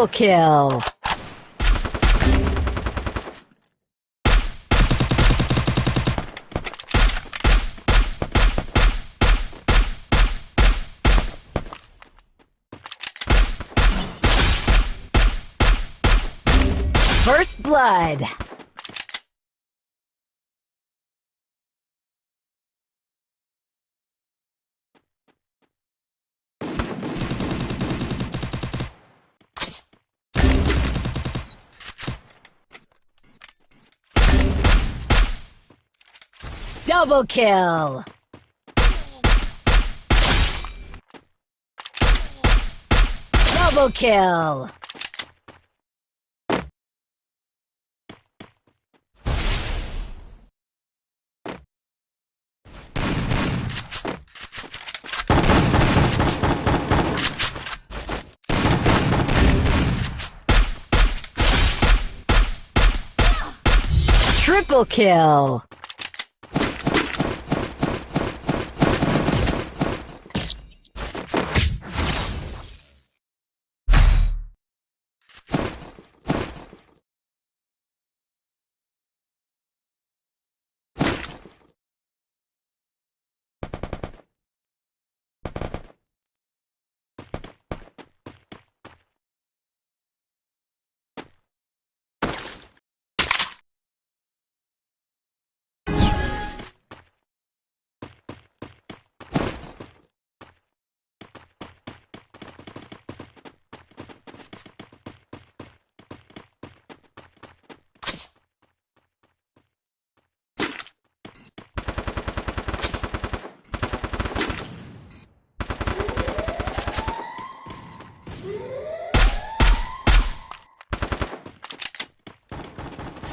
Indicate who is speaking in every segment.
Speaker 1: Triple kill. First blood. Double kill! Double kill! Triple kill!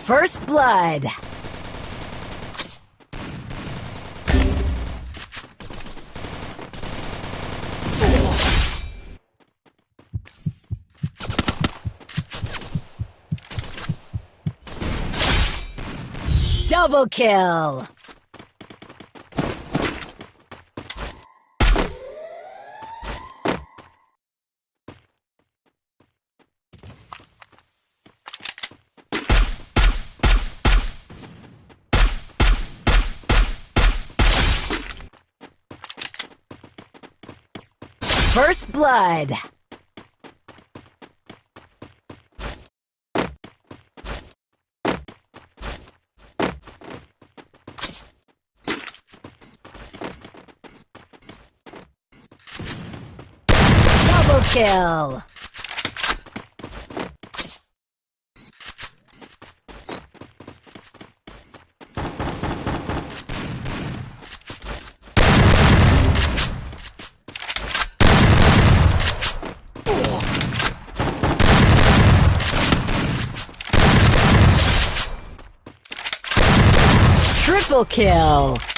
Speaker 1: First blood. Double kill. First blood. Double kill. Triple kill!